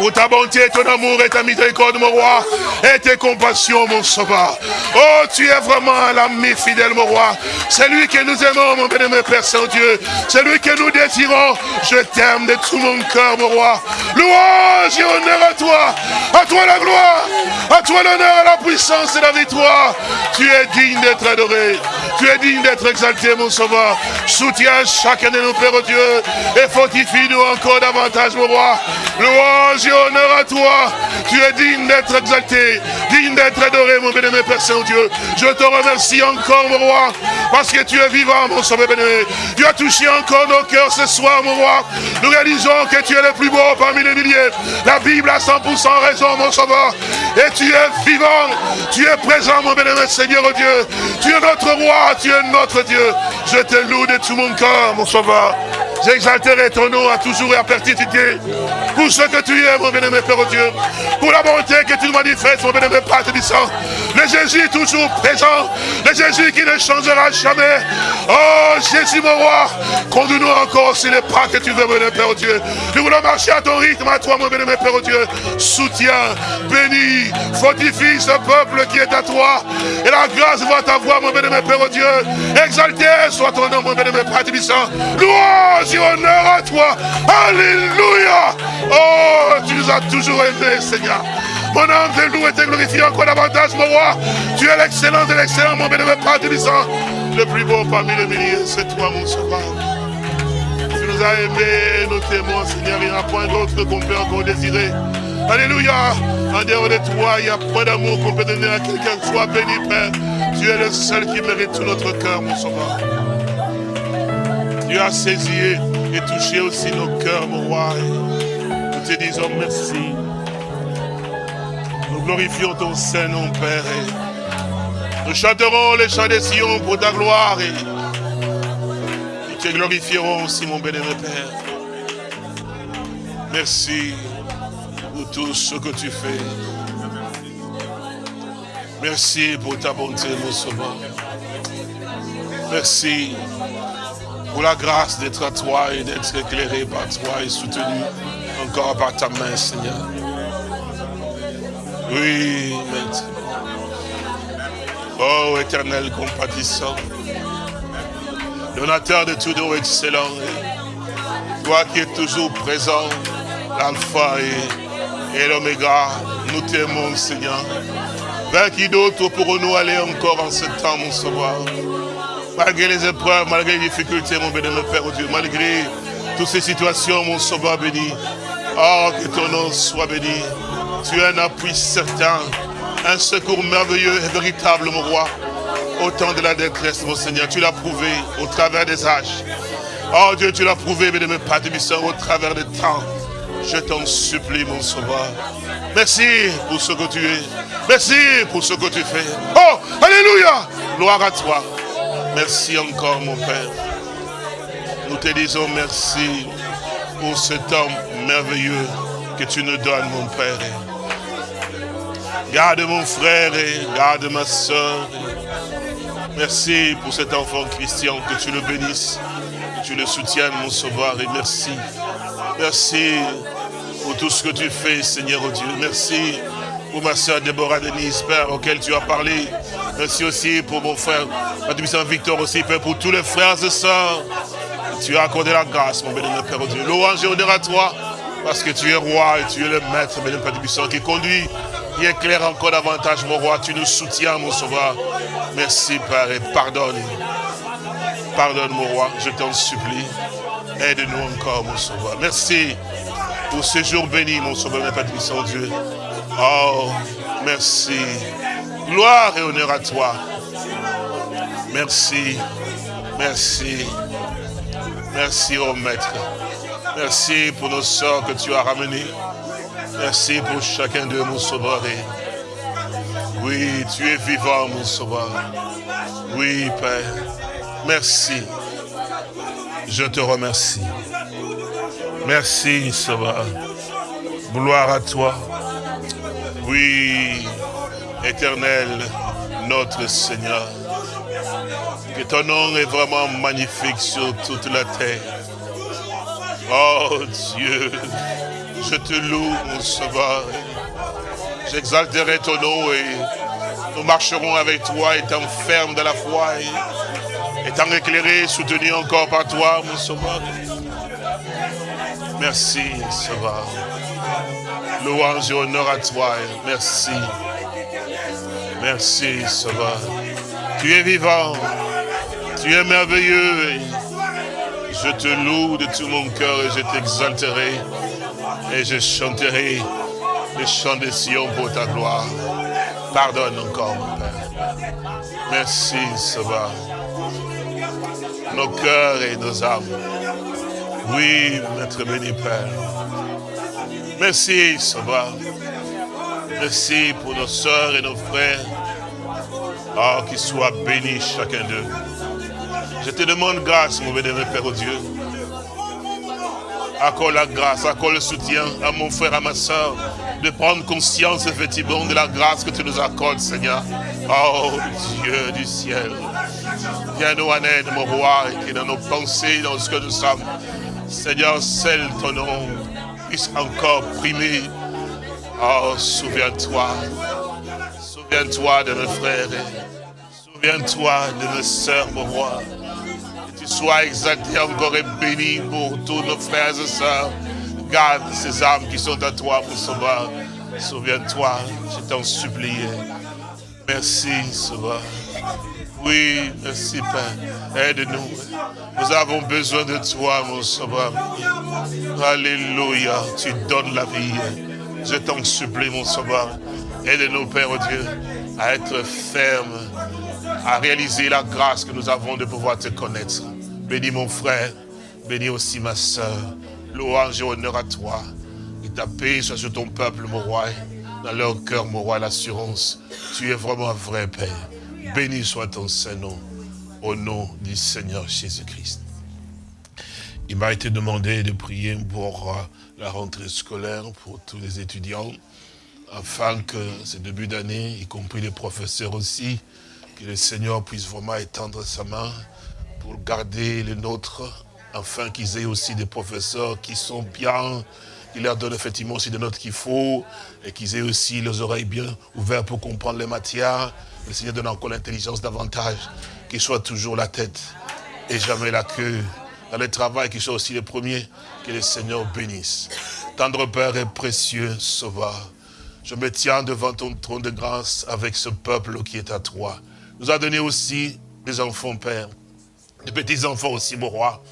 pour ta bonté, ton amour et ta miséricorde, mon roi, et tes compassions, mon sauveur. Oh, tu es vraiment l'ami fidèle, mon roi. C'est lui que nous aimons, mon bénémoine Père Saint-Dieu. C'est lui que nous désirons. Je t'aime de tout mon cœur, mon roi. Louange et honneur à toi. À toi la gloire. À toi l'honneur la puissance et la victoire. Tu es digne d'être adoré. Tu es digne d'être exalté, mon sauveur. Soutiens chacun de nos pères, Dieu. Et fortifie-nous encore davantage, mon roi. Louange honneur à toi. Tu es digne d'être exalté, digne d'être adoré, mon bénémoine Père Saint-Dieu. Je te remercie encore, mon roi, parce que tu es vivant, mon sauveur bénémoine. Tu as touché encore nos cœurs ce soir, mon roi. Nous réalisons que tu es le plus beau parmi les milliers. La Bible a 100% raison, mon sauveur. Et tu es vivant, tu es présent, mon bénémoine Seigneur Dieu. Tu es notre roi, tu es notre Dieu. Je te loue de tout mon cœur, mon sauveur. J'exalterai ton nom à toujours et à perpétuité. Pour ce que tu es, mon bien-aimé Père Dieu. La bonté que tu manifestes, mon bien-aimé Père Tébissant. Le Jésus toujours présent. Le Jésus qui ne changera jamais. Oh, Jésus, mon roi. Conduis-nous encore sur les pas que tu veux, mon Père Dieu. Nous voulons marcher à ton rythme, à toi, mon bien-aimé Père Dieu. Soutiens, bénis, fortifie ce peuple qui est à toi. Et la grâce va ta voix, mon bien-aimé Père Dieu. Exalté soit ton nom, mon bien-aimé Père Tébissant. Louange honneur à toi. Alléluia. Oh, tu nous as toujours aimés, Seigneur. Mon âme te loue et te glorifie encore davantage, mon roi. Tu es l'excellent de l'excellent, mon bénévole Père Tébissant. Le plus beau parmi les milliers, c'est toi, mon sauveur. Tu nous as aimés, nous t'aimons, Seigneur. Il n'y a point d'autre qu'on peut encore désirer. Alléluia. En dehors de toi, il n'y a point d'amour qu'on peut donner à quelqu'un. Sois béni, Père. Tu es le seul qui mérite tout notre cœur, mon sauveur. Tu as saisi et touché aussi nos cœurs, mon roi. Nous te disons merci. Nous glorifions ton Saint-Nom, Père. nous chanterons les chants des Sion pour ta gloire. Et nous te glorifierons aussi, mon bénévole Père. Merci pour tout ce que tu fais. Merci pour ta bonté, mon sauveur. Merci pour la grâce d'être à toi et d'être éclairé par toi et soutenu encore par ta main, Seigneur. Oui, Maître. Oh, éternel compatissant, donateur de tout don excellent, toi qui es toujours présent, l'alpha et, l'oméga, nous t'aimons, Seigneur. Vers qui d'autre pourrons-nous aller encore en ce temps, mon sauveur? Malgré les épreuves, malgré les difficultés, mon bénémoine Père Dieu, malgré toutes ces situations, mon sauveur béni. Oh, que ton nom soit béni. Tu es un appui certain, un secours merveilleux et véritable, mon roi. Au temps de la détresse, mon Seigneur, tu l'as prouvé au travers des âges. Oh Dieu, tu l'as prouvé, bénémoine Père au travers des temps. Je t'en supplie, mon sauveur. Merci pour ce que tu es. Merci pour ce que tu fais. Oh, Alléluia. Gloire à toi. Merci encore, mon Père. Nous te disons merci pour ce temps merveilleux que tu nous donnes, mon Père. Garde mon frère et garde ma soeur. Merci pour cet enfant Christian, que tu le bénisses, que tu le soutiennes, mon sauveur. Et merci. Merci pour tout ce que tu fais, Seigneur Dieu. Merci pour ma soeur Déborah Denise, Père, auquel tu as parlé. Merci aussi pour mon frère, Saint Victor aussi, Père, pour tous les frères et sœurs. Tu as accordé la grâce, mon bénémoine Père Dieu. Louange et honneur à toi, parce que tu es roi et tu es le maître, bénémoine Père Puissant, qui conduit, éclaire encore davantage, mon roi. Tu nous soutiens, mon sauveur. Merci, Père, et pardonne. Pardonne, mon roi, je t'en supplie. Aide-nous encore, mon sauveur. Merci pour ce jour béni, mon sauveur, Père Puissant Dieu. Oh, merci. Gloire et honneur à toi. Merci. Merci. Merci, oh Maître. Merci pour nos soeurs que tu as ramenées. Merci pour chacun de mon sauveur. Oui, tu es vivant, mon sauveur. Oui, Père. Merci. Je te remercie. Merci, Sauveur. Gloire à toi. Oui, éternel, notre Seigneur. Que ton nom est vraiment magnifique sur toute la terre. Oh Dieu, je te loue, mon sauveur. J'exalterai ton nom et nous marcherons avec toi, étant ferme de la foi, et étant éclairés, soutenus encore par toi, mon sauveur. Merci, sauveur. Louange et honneur à toi. Merci. Merci, Sauveur. Tu es vivant. Tu es merveilleux. Je te loue de tout mon cœur et je t'exalterai. Et je chanterai les chants de Sion pour ta gloire. Pardonne encore, mon Père. Merci, Sauveur. Nos cœurs et nos âmes. Oui, Maître béni Père. Merci, Sauveur. Merci pour nos soeurs et nos frères Ah, qu'il soit béni chacun d'eux. Je te demande grâce, mon bénévole Père au Dieu. Accorde la grâce, accorde le soutien à mon frère, à ma soeur, de prendre conscience effectivement de la grâce que tu nous accordes, Seigneur. Oh Dieu du ciel, viens nous en aide, mon roi, et dans nos pensées, dans ce que nous sommes, Seigneur, celle ton nom puisse encore primer. Oh, souviens-toi, souviens-toi de mes frères, souviens-toi de mes sœurs, mon roi. Sois exalté encore et béni pour tous nos frères et sœurs. Garde ces âmes qui sont à toi, mon sauveur. Souviens-toi, je t'en supplie. Merci, sauveur. Oui, merci Père. Aide-nous. Nous avons besoin de toi, mon sauveur. Alléluia. Tu donnes la vie. Je t'en supplie, mon sauveur. Aide-nous, Père Dieu, à être ferme, à réaliser la grâce que nous avons de pouvoir te connaître. Bénis mon frère, bénis aussi ma soeur. Louange et honneur à toi. Et ta paix soit sur ton peuple, mon roi. Dans leur cœur, mon roi, l'assurance. Tu es vraiment un vrai Père. Béni soit ton Saint-Nom, au nom du Seigneur Jésus-Christ. Il m'a été demandé de prier pour euh, la rentrée scolaire, pour tous les étudiants, afin que ce début d'année, y compris les professeurs aussi, que le Seigneur puisse vraiment étendre sa main pour garder les nôtres, afin qu'ils aient aussi des professeurs qui sont bien, qui leur donnent effectivement aussi des notes qu'il faut, et qu'ils aient aussi les oreilles bien ouvertes pour comprendre les matières, le Seigneur donne encore l'intelligence davantage, qu'il soit toujours la tête et jamais la queue. Dans le travail, qu'il soit aussi le premier, que le Seigneur bénisse. Tendre Père et précieux Sauveur, je me tiens devant ton trône de grâce avec ce peuple qui est à toi. Nous a donné aussi des enfants, Père, des petits-enfants aussi, mon roi.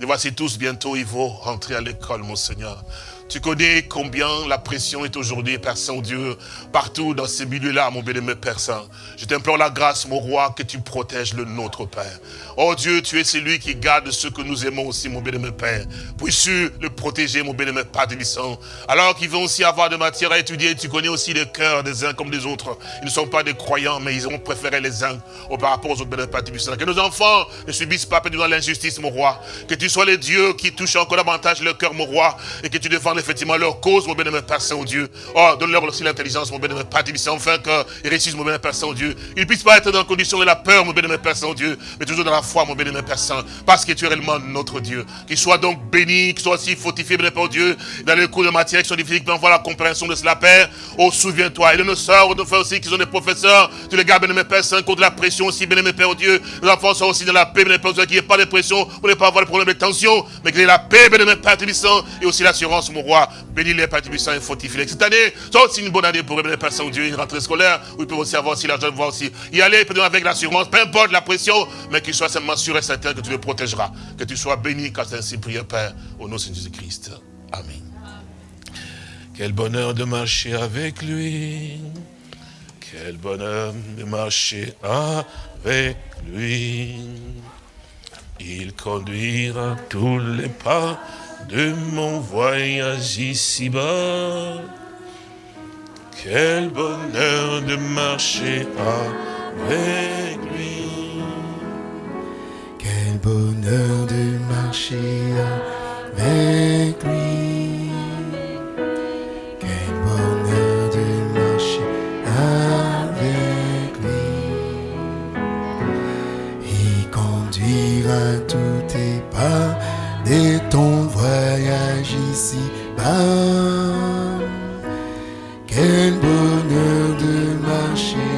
Et voici tous bientôt, ils vont rentrer à l'école, mon Seigneur. Tu connais combien la pression est aujourd'hui, Père Saint-Dieu, partout dans ces milieux-là, mon bien-aimé Père Saint. Je t'implore la grâce, mon roi, que tu protèges le nôtre, Père. Oh Dieu, tu es celui qui garde ceux que nous aimons aussi, mon bien-aimé Père. Puisses-tu le protéger, mon bien-aimé Père Délissant. Alors qu'ils vont aussi avoir de matière à étudier, tu connais aussi les cœurs des uns comme des autres. Ils ne sont pas des croyants, mais ils ont préféré les uns au par rapport aux autres, bien-aimé Père Délissant. Que nos enfants ne subissent pas dans l'injustice, mon roi. Que tu sois le Dieu qui touche encore davantage le cœur, mon roi, et que tu défends effectivement leur cause, mon bien-aimé Père Saint-Dieu. Oh, donne-leur aussi l'intelligence, mon bien-aimé Père Divin, enfin qu'ils réussissent, mon bien-aimé Père Saint-Dieu. Ils ne puissent pas être dans la condition de la peur, mon bien-aimé Père Saint-Dieu, mais toujours dans la foi, mon bien-aimé Père Saint, parce que tu es réellement notre Dieu. Qu'ils soient donc bénis, qu'ils soient aussi fortifiés, bien Père Dieu, dans les cours de matière qui sont difficiles, voir la compréhension de cela, Père. Oh, souviens-toi. Et de nos soeurs, nos frères aussi, qui sont des professeurs, tu les gardes, bien-aimé Père Saint, contre la pression aussi, bien-aimé Père Dieu. Les enfants sont aussi dans la paix, bien-aimé Père Dieu, qu'il n'y ait pas de pression, pour ne pas avoir de problème de tension, mais qu'il y ait la paix, bien-aimé Père Tubissant, et aussi l'assurance, mon roi. Bénis les Père Tubissant et fortifie Cette année, c'est aussi une bonne année pour les Père Saint-Dieu, une rentrée scolaire, où ils peuvent aussi avoir aussi l'argent voir aussi. Y aller, avec l'assurance, peu importe la pression, mais qu'il soit seulement sûr et certain que tu le protégeras. Que tu sois béni quand c'est ainsi prié, Père, au nom de Jésus-Christ. Amen. Quel bonheur de marcher avec lui. Quel bonheur de marcher avec lui. Il conduira tous les pas de mon voyage ici-bas. Quel bonheur de marcher avec lui. Quel bonheur de marcher avec lui. Quel bonheur de marcher avec lui. Il conduira tous tes pas de ton voyage ici-bas. Ben. Quel bonheur de marcher